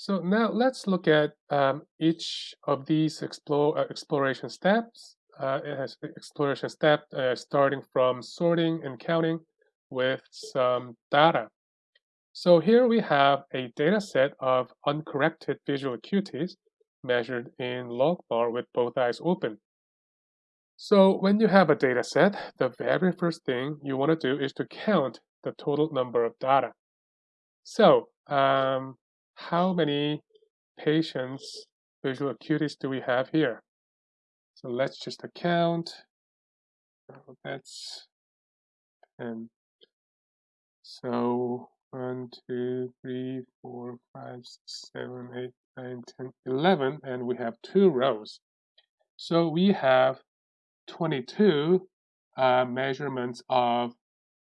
So now let's look at um, each of these explore, uh, exploration steps. Uh, it has exploration step uh, starting from sorting and counting with some data. So here we have a data set of uncorrected visual acuities measured in logMAR with both eyes open. So when you have a data set, the very first thing you want to do is to count the total number of data. So um, how many patients visual acuities do we have here? So let's just account. That's 10. so one, two, three, four, five, six, seven, eight, nine, ten, eleven, and we have two rows. So we have 22 uh, measurements of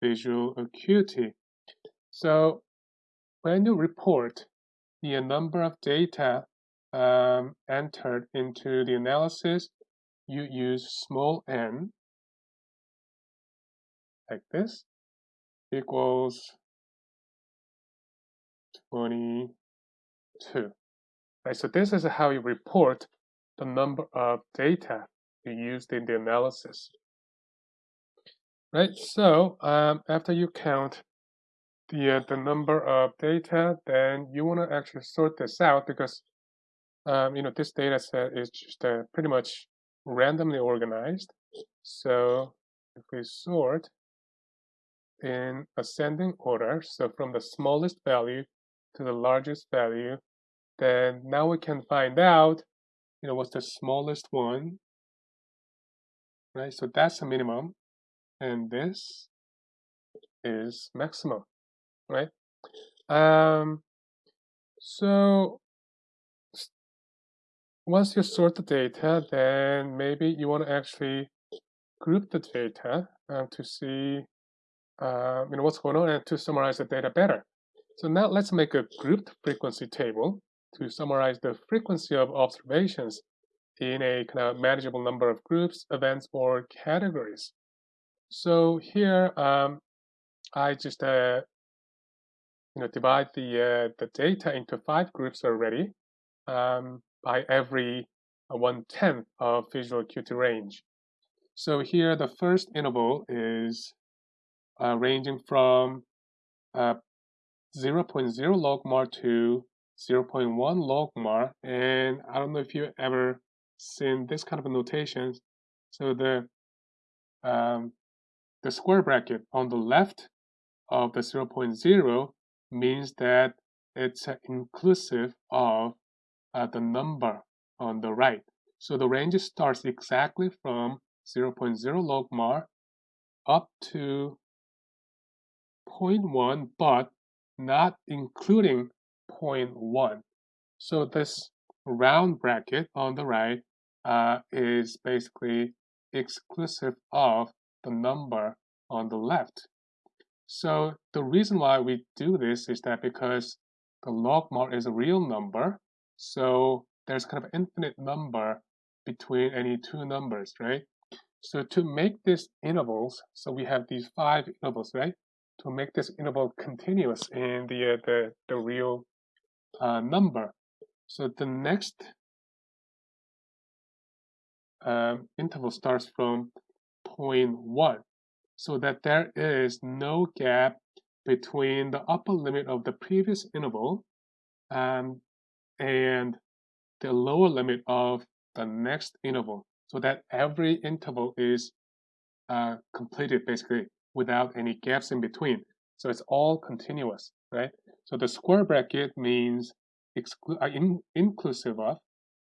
visual acuity. So when you report the number of data um, entered into the analysis, you use small n like this equals 22. Right, so this is how you report the number of data you used in the analysis. Right, so um, after you count the, uh, the number of data, then you want to actually sort this out because um, you know this data set is just uh, pretty much randomly organized. So if we sort in ascending order, so from the smallest value to the largest value, then now we can find out, you know, what's the smallest one, right? So that's the minimum, and this is maximum, right? Um, so once you sort the data, then maybe you want to actually group the data uh, to see uh, you know, what's going on and to summarize the data better. So now let's make a grouped frequency table to summarize the frequency of observations in a kind of manageable number of groups, events, or categories. So here um, I just uh, you know divide the uh, the data into five groups already. Um, by every uh, one-tenth of visual acuity range. So here the first interval is uh, ranging from uh, 0.0 logmar to 0.1 logmar and I don't know if you ever seen this kind of a notation so the um, the square bracket on the left of the 0.0 means that it's inclusive of uh, the number on the right. So the range starts exactly from 0.0 log logmar up to 0.1, but not including 0.1. So this round bracket on the right uh, is basically exclusive of the number on the left. So the reason why we do this is that because the logmar is a real number, so there's kind of infinite number between any two numbers, right? So to make these intervals, so we have these five intervals, right? To make this interval continuous in the uh, the, the real uh, number. So the next um, interval starts from 0.1 so that there is no gap between the upper limit of the previous interval um, and the lower limit of the next interval so that every interval is uh, completed basically without any gaps in between. So it's all continuous, right? So the square bracket means exclu uh, in inclusive of,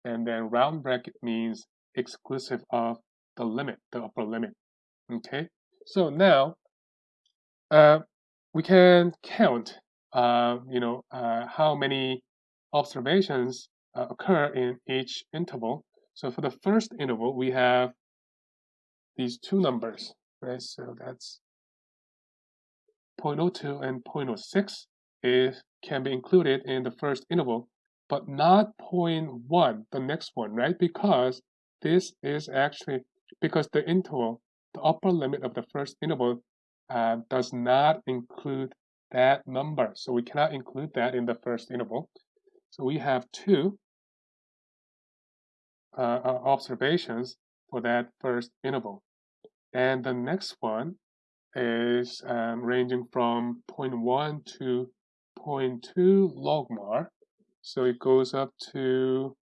and then round bracket means exclusive of the limit, the upper limit. Okay, so now uh, we can count, uh, you know, uh, how many observations uh, occur in each interval. So for the first interval, we have these two numbers, right? So that's 0.02 and 0.06 is can be included in the first interval, but not 0.1, the next one, right? Because this is actually because the interval, the upper limit of the first interval uh, does not include that number. So we cannot include that in the first interval. So we have two uh, uh, observations for that first interval. And the next one is um, ranging from 0.1 to 0.2 logmar. So it goes up to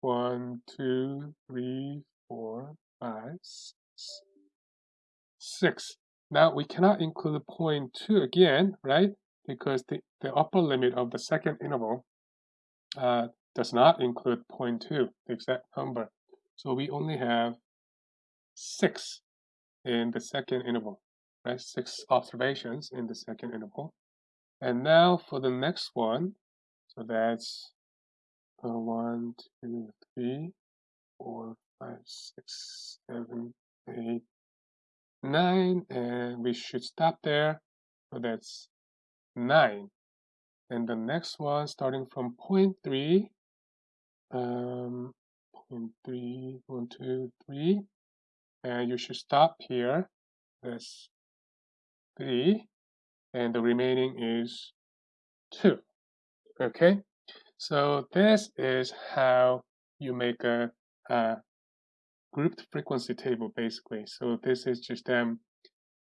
1, 2, 3, 4, 5, 6. 6. Now we cannot include two again, right? Because the, the upper limit of the second interval uh, does not include 0.2, the exact number. So we only have 6 in the second interval, right? 6 observations in the second interval. And now for the next one, so that's uh, 1, 2, 3, 4, 5, 6, 7, 8, 9, and we should stop there. So that's 9. And the next one starting from point 3 um, point three, one, two, three, and you should stop here. That's three, and the remaining is two. Okay, so this is how you make a, a grouped frequency table, basically. So this is just um,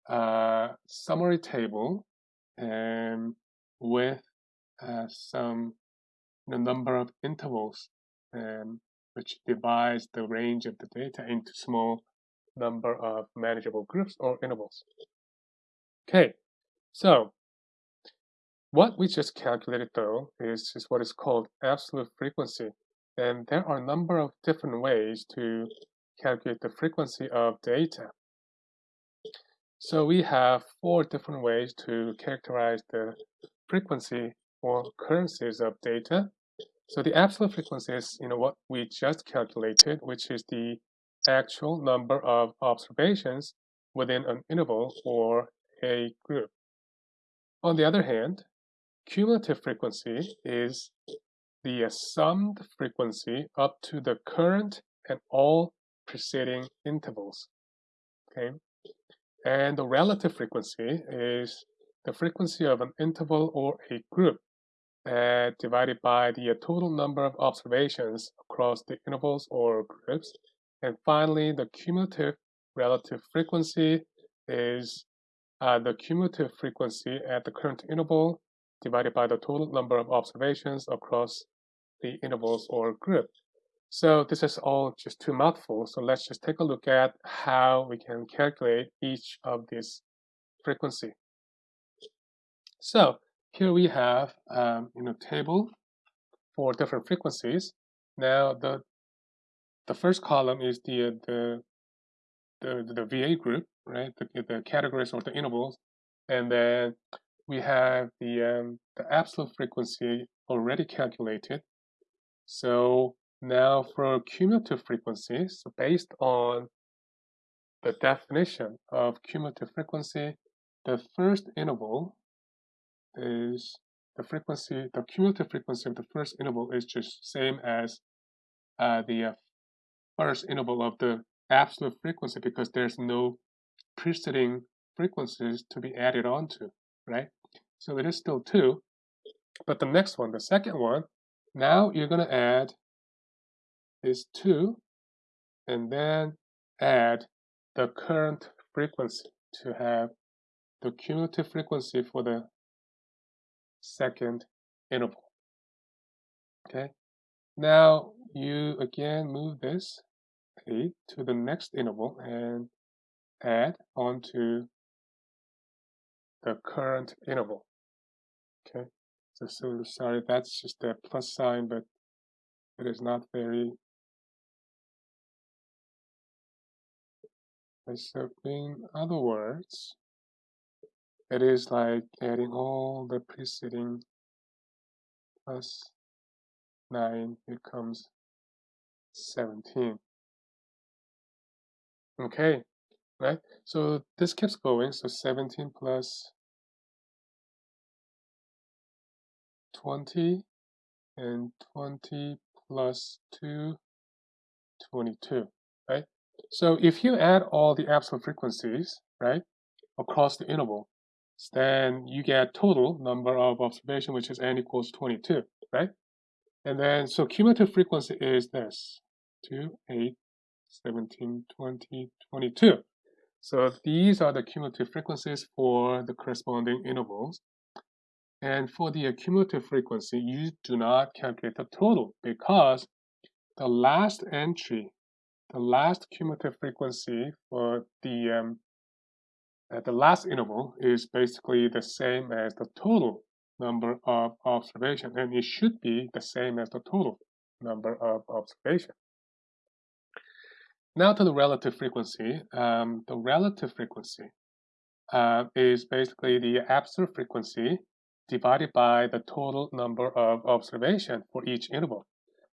a summary table and with uh, some the number of intervals um, which divides the range of the data into small number of manageable groups or intervals. Okay, so what we just calculated though is just what is called absolute frequency. And there are a number of different ways to calculate the frequency of data. So we have four different ways to characterize the frequency or occurrences of data. So the absolute frequency is you know what we just calculated, which is the actual number of observations within an interval or a group. On the other hand, cumulative frequency is the summed frequency up to the current and all preceding intervals. Okay, and the relative frequency is the frequency of an interval or a group uh, divided by the uh, total number of observations across the intervals or groups. And finally, the cumulative relative frequency is uh, the cumulative frequency at the current interval divided by the total number of observations across the intervals or group. So this is all just too mouthful. So let's just take a look at how we can calculate each of these frequency. So here we have um, you know table for different frequencies. Now the the first column is the the the, the VA group, right? The, the categories or the intervals, and then we have the um, the absolute frequency already calculated. So now for cumulative frequency, so based on the definition of cumulative frequency, the first interval is the frequency, the cumulative frequency of the first interval is just same as uh, the uh, first interval of the absolute frequency because there's no preceding frequencies to be added onto, right? So it is still 2. But the next one, the second one, now you're going to add is 2 and then add the current frequency to have the cumulative frequency for the second interval. Okay, now you again move this A to the next interval and add onto the current interval. Okay, so, so sorry, that's just a plus sign, but it is not very so in other words, it is like adding all the preceding plus 9 becomes 17. Okay, right? So this keeps going. So 17 plus 20 and 20 plus 2, 22, right? So if you add all the absolute frequencies, right, across the interval, then you get total number of observation, which is n equals 22, right? And then, so cumulative frequency is this, 2, 8, 17, 20, 22. So these are the cumulative frequencies for the corresponding intervals. And for the cumulative frequency, you do not calculate the total because the last entry, the last cumulative frequency for the um, uh, the last interval is basically the same as the total number of observation, and it should be the same as the total number of observation. Now to the relative frequency. Um, the relative frequency uh, is basically the absolute frequency divided by the total number of observation for each interval.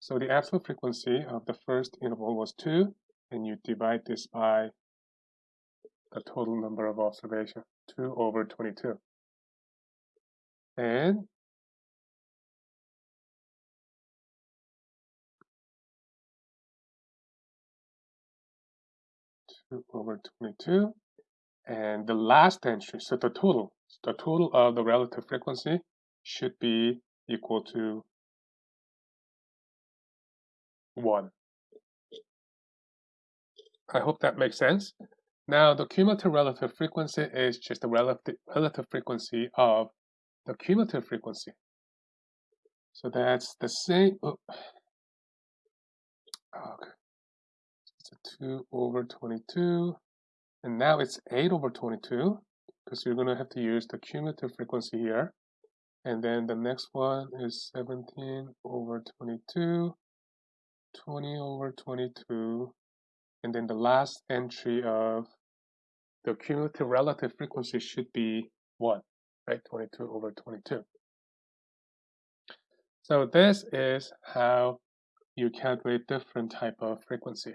So the absolute frequency of the first interval was 2, and you divide this by the total number of observation, 2 over 22. And 2 over 22. And the last entry, so the total, the total of the relative frequency should be equal to 1. I hope that makes sense. Now, the cumulative relative frequency is just the relative, relative frequency of the cumulative frequency. So that's the same. Oh. oh okay. So 2 over 22. And now it's 8 over 22 because you're going to have to use the cumulative frequency here. And then the next one is 17 over 22, 20 over 22. And then the last entry of the cumulative relative frequency should be 1, right? 22 over 22. So this is how you calculate different type of frequency.